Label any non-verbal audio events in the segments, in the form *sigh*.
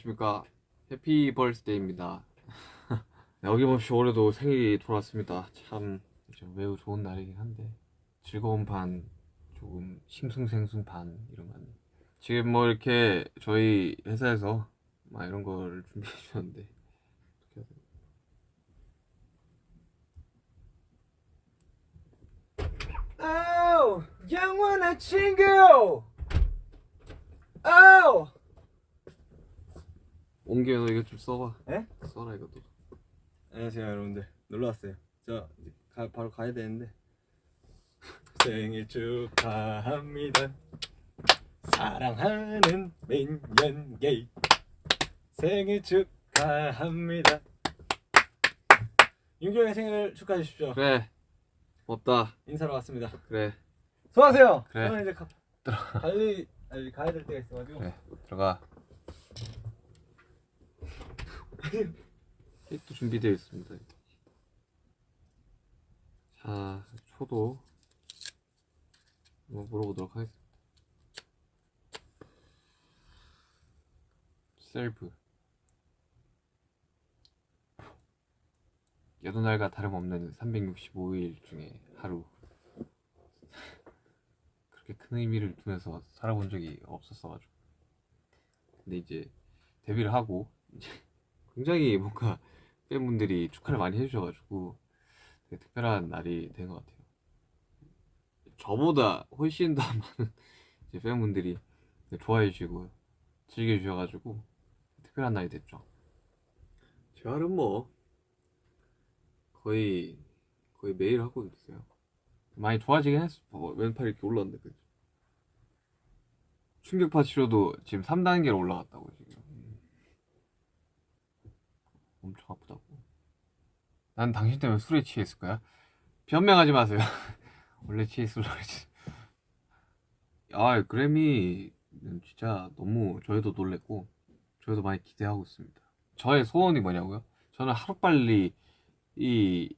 안녕하십니까. 해피 벌스데이입니다. 어김없이 *laughs* 올해도 생일이 돌아왔습니다. 참좀 매우 좋은 날이긴 한데 즐거운 반 조금 싱숭생숭 반 이런 거 아니에요 지금 뭐 이렇게 저희 회사에서 막 이런 걸 준비해 주셨는데 어떻게 해야 되나? 아우 영원한 친구 아우 옮겨 너 이거 좀 써봐. 에? 써라 이것도 안녕하세요 여러분들. 놀러왔어요. 저 가, 바로 가야 되는데. 생일 축하합니다. 사랑하는 민현게이 생일 축하합니다. 윤경의 생일을 축하해 주십시오. 그래. 없다. 인사로 왔습니다. 그래. 수고하세요. 그래. 저는 이제 가, 빨리 빨리 가야 될 때가 있어가지고. 그래 들어가 케이크도 준비되어 있습니다. 자 초도 한번 물어보도록 하겠습니다. 셀프 여느 날과 다름없는 365일 중에 하루. *laughs* 그렇게 큰 의미를 두면서 살아본 적이 없었어가지고. 근데 이제 데뷔를 하고 이제 굉장히 뭔가 팬분들이 축하를 많이 해주셔가지고 되게 특별한 날이 된 것 같아요. 저보다 훨씬 더 *laughs* 많은 이제 팬분들이 좋아해 주시고 즐겨 주셔가지고 특별한 날이 됐죠. 재활은 뭐 거의 거의 매일 하고 있어요. 많이 좋아지긴 했어. 봐봐 왼팔 이렇게 올라왔는데 그치? 충격파 치료도 지금 3단계로 올라갔다고 지금 엄청 아프다고. 난 당신 때문에 술에 취했을 거야. 변명하지 마세요. *laughs* 원래 취했을 그랬지. 아 그래미는 진짜 너무 저희도 놀랬고 저희도 많이 기대하고 있습니다. 저의 소원이 뭐냐고요? 저는 하루빨리 이,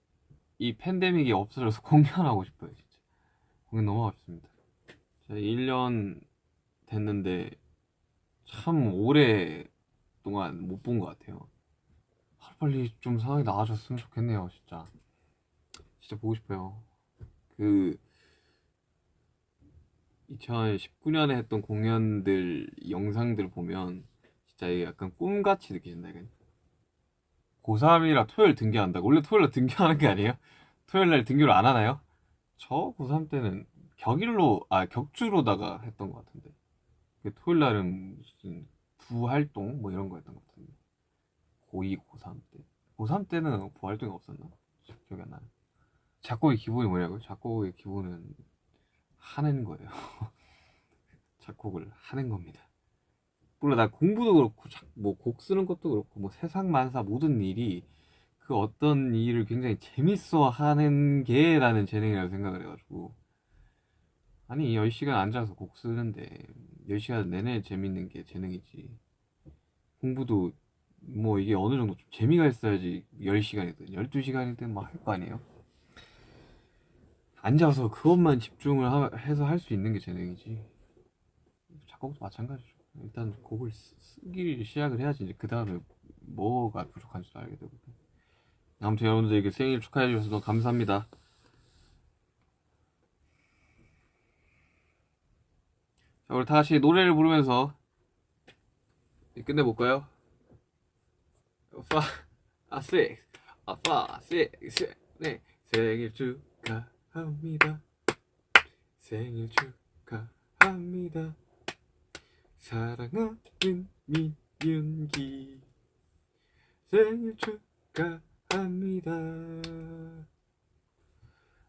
이 팬데믹이 없어져서 *laughs* 공연하고 싶어요 진짜. 공연 너무 하고 싶습니다. 제가 1년 됐는데 참 오래 동안 못 본 것 같아요 하루빨리 좀 상황이 나아졌으면 좋겠네요 진짜. 진짜 보고 싶어요. 그 2019년에 했던 공연들 영상들 보면 진짜 이게 약간 꿈같이 느껴진다 이게. 고3이라 토요일 등교한다고? 원래 토요일날 등교하는 게 아니에요? 토요일날 등교를 안 하나요? 저 고3 때는 격일로 아 격주로다가 했던 것 같은데. 그 토요일날은 무슨 부활동 뭐 이런 거였던 것 같은데 고2 고3 때. 고3 때는 부활동이 없었나? 기억이 안 나요 작곡의 기본이 뭐냐고요? 작곡의 기본은 하는 거예요. *laughs* 작곡을 하는 겁니다. 물론 나 공부도 그렇고 뭐 곡 쓰는 것도 그렇고 뭐 세상 만사 모든 일이 그 어떤 일을 굉장히 재밌어 하는 게 나는 재능이라고 생각을 해가지고. 아니 10시간 앉아서 곡 쓰는데 10시간 내내 재밌는 게 재능이지. 공부도 뭐 이게 어느 정도 좀 재미가 있어야지 10시간이든 12시간이든 막 할 거 아니에요? 앉아서 그것만 집중을 하- 해서 할 수 있는 게 재능이지. 작곡도 마찬가지죠. 일단 곡을 쓰- 쓰기 시작을 해야지 그 다음에 뭐가 부족한지도 알게 되고 아무튼 여러분들에게 생일 축하해 주셔서 너무 감사합니다. 자 우리 다 같이 노래를 부르면서 끝내볼까요? 파, 아, 네. 생일 축하합니다. 생일 축하합니다. 사랑하는 민윤기. 생일 축하합니다.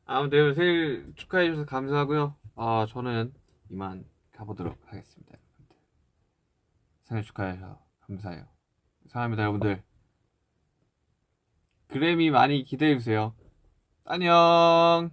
아무튼 생일 축하해 주셔서 감사하고요. 아, 저는 이만 가보도록 하겠습니다. 생일 축하해주셔서 감사해요. 사랑합니다, 여러분들. 그래미 많이 기대해주세요. 안녕!